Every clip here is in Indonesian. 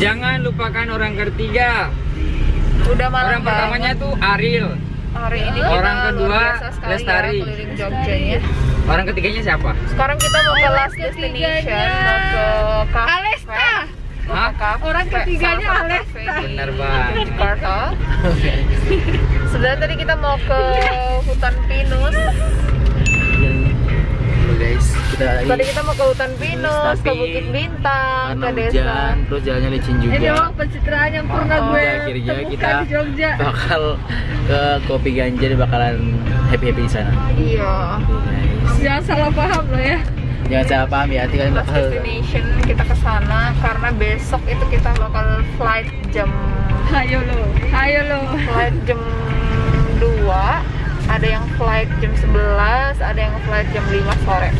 Jangan lupakan orang ketiga. Udah malam Orang pertamanya banget. tuh Ariel. hari ini kita orang kedua, sekali Lestari. ya keliling Jogjanya. Orang ketiganya siapa? Sekarang kita mau ke last destination, mau ke cafe. Alesta. Hah? ke cafe, Orang ketiganya Alesta. Bener banget. Jakarta. Sebenarnya tadi kita mau ke hutan pinus. Guys, kita lagi Tadi kita mau ke hutan pinus, ke Tapi Bukit Bintang, ke desa. hujan, terus jalannya licin juga. Ini memang pencitraan yang pernah Oh, gue akhirnya kita di Jogja. bakal ke kopi ganja dan bakalan happy happy di sana. Iya. Guys. Jangan salah paham loh ya. Jangan salah paham ya, nanti kalian bakal destination kita ke sana karena besok itu kita bakal flight jam Ayo lo, ayo lo. flight jam 2 ada yang flight jam 11 ada yang flight jam 5 sore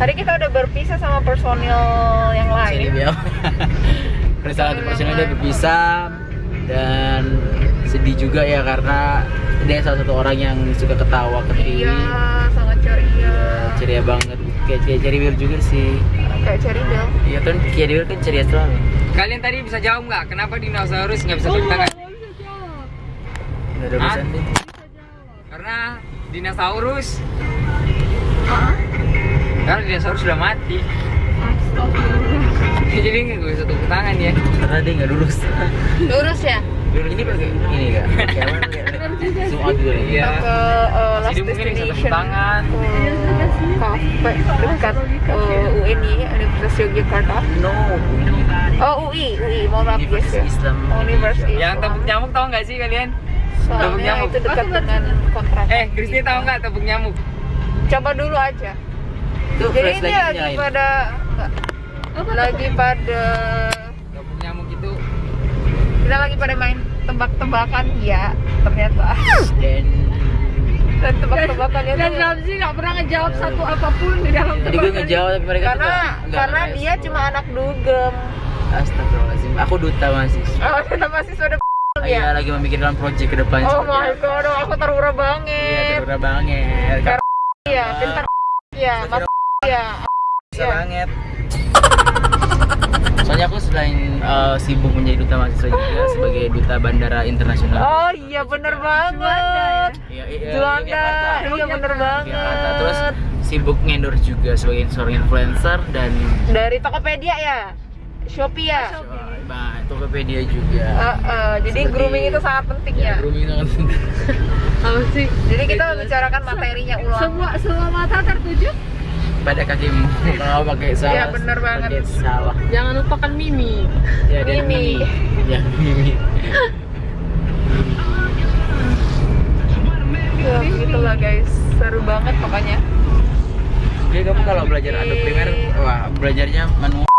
tadi kita udah berpisah sama personil yang lain biar. Persalah satu personil udah berpisah dan sedih juga ya karena dia salah satu orang yang suka ketawa ketiwi. iya sangat ceria Ceria banget, kayak Cherry Will juga sih. kayak Bell Iya kan Will kan ceria selalu. Kalian tadi bisa jawab nggak? Kenapa dinosaurus nggak bisa tepuk tangan? Gak ada urusan deh. Karena dinosaurus. Karena dinosaurus sudah mati. Jadi nggak bisa tepuk tangan ya. Karena dia nggak lurus. lurus ya Dulu ini pakai ini zoom out dulu ya. Iya. ke uh, last Jadi mungkin bisa tepuk destination tangan. ke cafe dekat uh, UNI Universitas Yogyakarta No. oh UI UI mohon maaf guys ya Universitas Islam. Yang tepuk nyamuk tahu nggak sih kalian? Tepuk soalnya nyamuk. itu dekat dengan kontrak Eh, Kristi tahu nggak tepuk nyamuk? coba dulu aja Itu jadi ini lagi nyalain. pada enggak, lagi pada Tepuk nyamuk itu kita lagi pada main tebak-tebakan ya ternyata Dan dan tebak-tebakannya Dan tuh Ramzi nggak pernah ngejawab satu apa pun di dalam tadi gue ngejawab tapi mereka karena nggak karena dia cuma anak dugem Astagfirullahaladzim. Aku duta mahasiswa. oh kita sudah Iya ya lagi memikirkan project ke depan. oh my god aku terura Iya banget terura banget. Karena- iya pintar ya mas ya Bisa banget. Soalnya aku selain uh, sibuk menjadi duta mahasiswa juga sebagai duta bandara internasional. oh iya bener banget Iya, iya, Juanda Yogyakarta. iya bener Yogyakarta. Terus banget sibuk ngendorse juga sebagai seorang influencer dan dari Tokopedia ya Shopee ya Nah, Tokopedia juga. Eh, eh, jadi Seperti- grooming itu sangat penting ya. Grooming itu kan penting. Apa sih? Jadi kita membicarakan materinya ulang. Semua semua mata tertuju. pada kakimu kalau pakai salah Iya, bener banget. pakai salah Jangan lupakan Mimi. ya dan Mimi. ya Mimi Ya, gitulah guys. Seru banget pokoknya. jadi kamu kalau belajar aduk primer wah belajarnya manual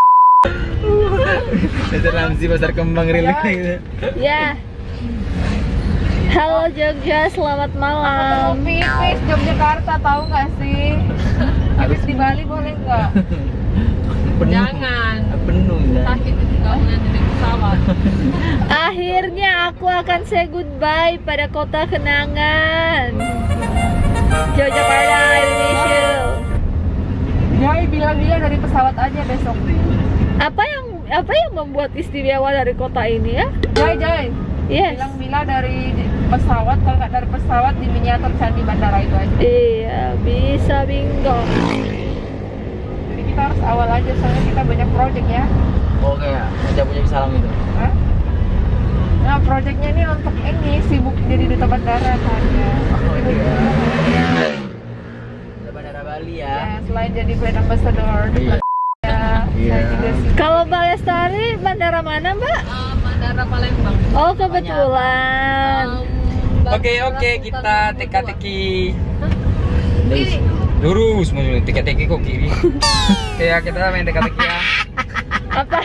Dasar Ramzi pasar kembang rilis gitu. Ya. Halo Jogja, selamat Aku mau malam. pipis Yogyakarta tahu nggak sih? Habis di Bali boleh nggak? Penuh. Jangan. Penuh ya. Sakit itu kamu nanti di pesawat. Akhirnya aku akan say goodbye pada kota kenangan. Yogyakarta, Indonesia. Jai bilang-bilang dari pesawat aja besok. Apa yang apa yang membuat istimewa dari kota ini ya? Jai Jai. Yes. Bilang-bilang dari pesawat kalau nggak dari pesawat di miniatur candi bandara itu aja. Iya, bisa bingo. Jadi kita harus awal aja soalnya kita banyak project ya. oh kayak punya salam itu Hah? Nah, proyeknya ini untuk ini sibuk jadi duta bandara kan ya. oh iya bandara Bali Ya, ya selain jadi brand ambassador Iya. Ya, Iya. sih. Kalau Mbak Lestari, bandara mana Mbak? Bandara Palembang. Oh kebetulan. Oke oke kita teka-teki Dari- lurus maksudnya teka-teki kok kiri. Oke ya kita main teka-teki ya. Apa?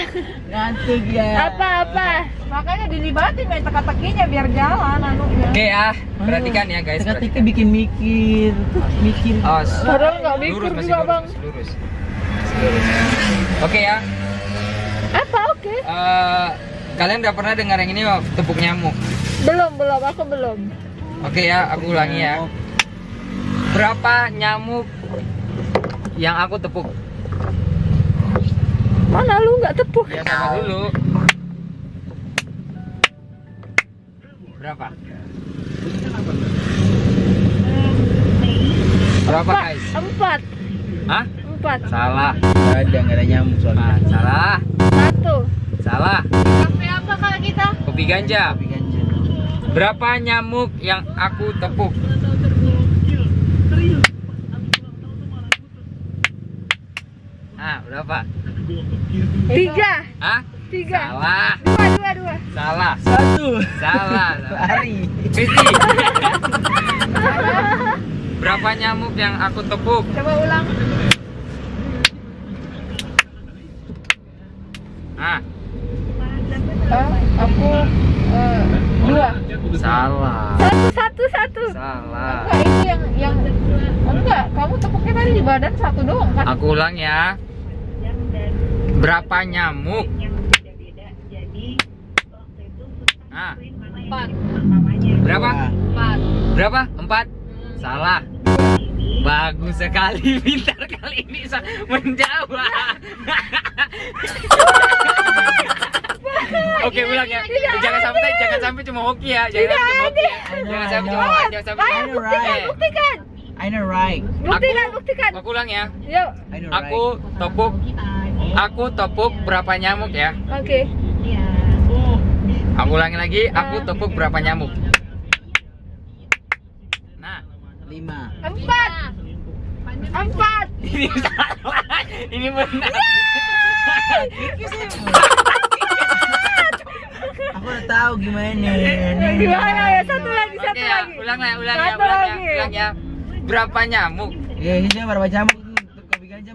ngantuk ya Apa apa? Makanya dilibatin main teka-tekinya biar jalan anunya. Oke ya perhatikan ya guys. perhatikan. bikin mikir mikir Awas. Padahal nggak Lurus mikir masih juga lurus, bang. masih lurus. Lurus. Oke okay, ya. Apa oke? Okay? Uh, kalian udah pernah dengar yang ini tepuk nyamuk? Belum belum, aku belum. Oke okay, ya, aku ulangi ya. Berapa nyamuk yang aku tepuk? Mana lu nggak tepuk? Ya sama dulu. Berapa? Berapa guys? Empat. Hah? Empat. Salah. Nggak ada, nggak ada nyamuk soalnya. Empat. Salah. Satu. Salah. Kafe apa kak kita? Kopi ganja. Tapi ganja. Berapa nyamuk yang aku tepuk? Ah, berapa? Tiga. Hah? Tiga. Salah. Dua, dua, dua. Salah. Satu. Salah. Lari. Kristi. Berapa nyamuk yang aku tepuk? Coba ulang. Ah, Ah, aku eh, dua. salah. Satu, satu. Salah. Enggak, itu yang yang enggak. Kamu tepuknya tadi di badan satu doang kan? Aku ulang ya. Berapa nyamuk? Ah, Empat. berapa? Empat. Berapa? Empat? Salah. Bagus sekali, pintar kali ini menjawab. Oke ulang ya. Jangan sampai jangan sampai cuma hoki ya. Jangan sampai cuma hoki. Jangan sampai cuma jangan sampai cuma buktikan, Eh, buktikan. I know right. Buktikan, buktikan. Aku ulang ya. Yuk. Aku tepuk aku tepuk berapa nyamuk ya? Oke. Aku ulangi lagi, aku tepuk berapa nyamuk? Nah. Lima. Empat. Empat. ini salah. Ini benar. Udah tahu gimana. Gimana ya? Satu lagi, satu lagi. ulang ya, ulang ya, Satu ulang ya, lagi. ulang ya. Berapa nyamuk? Ya, ini dia berapa nyamuk?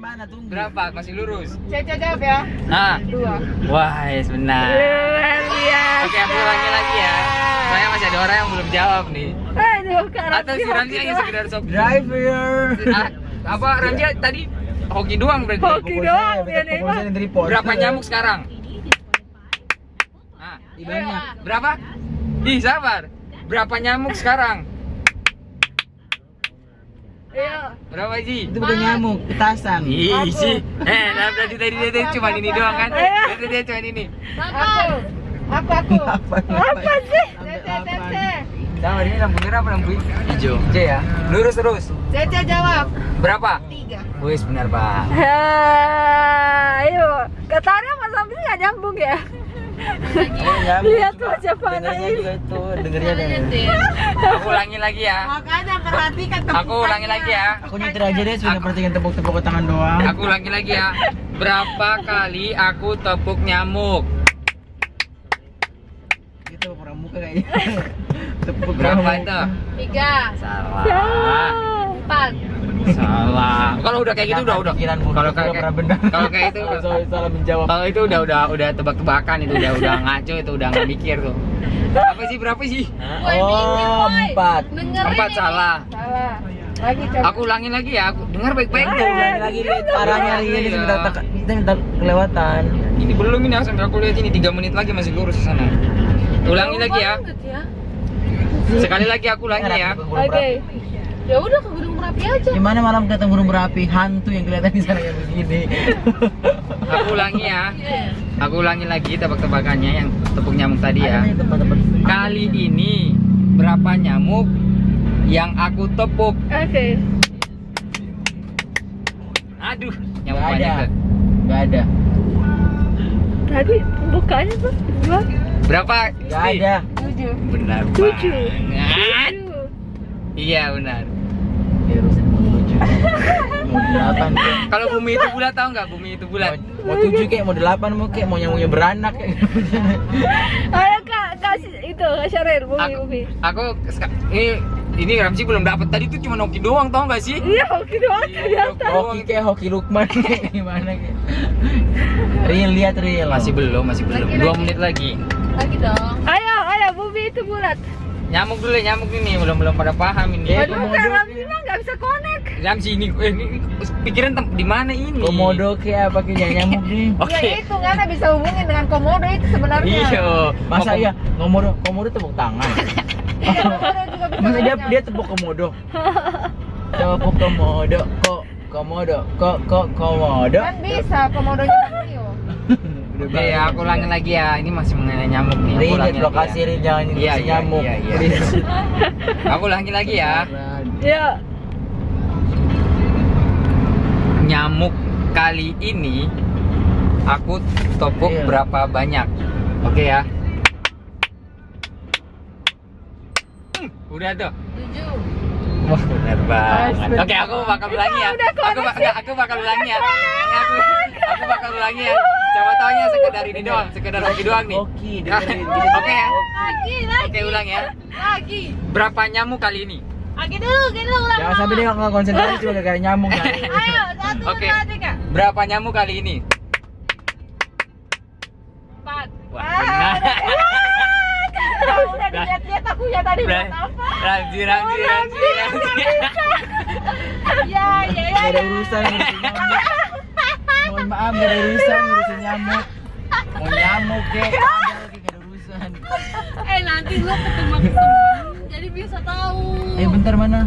Mana? Tunggu. Berapa? Masih lurus. Caca jawab ya. Nah, Dua. wah, yes, benar. Luar biasa. Oke, aku ulangi lagi ya. Soalnya masih ada orang yang belum jawab nih. Aduh, Atau si Ramzi hanya sekedar sok. Driver. Ah, apa Ramzi tadi hoki doang berarti? Hoki doang, ya. Berapa nyamuk sekarang? Ih, banyak. berapa? Ih, sabar. Berapa nyamuk sekarang? Iya. Berapa sih? Itu bukan nyamuk, petasan. Ih sih. Eh, nah berarti tadi dia, dia cuma ini doang kan? Ayo. Berarti dia cuma ini. Aku. Aku aku. Apa sih? Caca Caca. Sama ini lampu merah apa lampu Hijau. C ya? Lurus terus. Caca jawab. Berapa? Tiga. Wis benar, Pak. Ayo, katanya Mas Amri nggak nyambung ya? Lihat wajah ini. juga itu, dengarnya deh. Aku ulangi lagi ya. Makanya perhatikan Aku ulangi lagi ya. Aku nyetir aja deh, sudah perhatikan tepuk-tepuk tangan doang. Aku ulangi lagi ya. Berapa kali aku tepuk nyamuk? Itu pramuka kayaknya. Tepuk Berapa itu? Tiga. Salah. Salah. Empat. Salah. Kalau udah kayak gitu udah udah. Kalau kayak pernah benar. kalau kayak itu salah menjawab. kalau itu udah udah udah tebak-tebakan itu udah udah ngaco itu udah nggak mikir tuh. Apa sih berapa sih? Oh, empat. Empat salah. Salah. Lagi coba. Aku ulangin lagi ya. Aku dengar baik-baik tuh. ulangi lagi lihat arahnya Iya. ini tak- kita minta kelewatan. Ini belum ini sampai aku lihat ini 3 menit lagi masih lurus ke sana. Ulangi lagi ya. Sekali lagi aku ulangi ya. Oke. Ya udah ke Gunung Merapi aja. Gimana malam ketemu burung berapi hantu yang kelihatan di sana kayak begini. Aku ulangi ya. Aku ulangi lagi tebak-tebakannya yang tepuk nyamuk tadi ya. Kali ini berapa nyamuk yang aku tepuk? Oke. Aduh, nyamuk Nggak banyak ada. Gak ada. Tadi bukanya tuh dua. Berapa? Gak ada. Tujuh. Benar Tujuh. banget. Tujuh. Iya benar. Mau delapan. Kalau bumi itu bulat tahu nggak? Bumi itu bulat. Mau, mau tujuh kek, mau delapan mau kek, mau nyamuknya beranak kek. Ayo kak, kasih itu kak Syarir, bumi Aku, bumi. aku ini ini Ramzi belum dapat tadi tuh cuma Noki doang tau nggak sih? Iya, oke doang Iya, ternyata. Hoki kek, hoki Lukman gimana kek? Real lihat real. Masih belum, masih belum. Lagi, Dua lagi. menit lagi. Lagi dong. Ayo, ayo bumi itu bulat. Nyamuk dulu, ya, nyamuk ini belum belum pada paham ini. Aduh, komodo kak kek. Ramzi mah nggak bisa connect. Ramzi ini, eh, ini pikiran di mana ini? Komodo kek apa kek nyamuk nih? Oke. Ya itu nggak bisa hubungin dengan komodo itu sebenarnya. Iya. Masa Oh, ya komodo komodo tepuk tangan. Iya, komodo juga bisa. Masa dia dia tepuk komodo. Tepuk komodo kok komodo kok kok komodo. kan bisa komodonya Mario. Oke ya, aku ulangi lagi ya. Ini masih mengenai nyamuk nih. Aku Rin, ulangi lagi lokasi ya. Rin jangan Iya, iya, nyamuk. iya, iya. Rin. Aku ulangi lagi ya. Ya. Nyamuk kali ini aku topuk Iya. berapa banyak? Oke ya. Hmm, Udah tuh. Tujuh. Wah, benar banget. Oke, aku bakal ulangi ya. Aku aku bakal ulangi ya. Aku aku bakal ulangi ya. Coba taunya sekedar ini doang, sekedar hoki doang nih. Oke, dengerin. Oke ya. Lagi, lagi. Oke, ulang ya. Lagi. Berapa nyamuk kali ini? Lagi dulu, lagi dulu ulang. Jangan sampai dia nggak konsentrasi cuma gara-gara nyamuk. Ayo, satu, dua, tiga. Berapa nyamuk kali ini? Empat. Wah, benar. udah dilihat-lihat aku ya tadi buat apa Ramzi, Ramzi, Ramzi. ya ya ya Gak ada urusan nyamuk. Mohon maaf gak ada urusan ngurusin nyamuk. Mau nyamuk ada lagi gak ada urusan. Eh nanti gua ketemu temen, jadi bisa tahu. Eh bentar mana?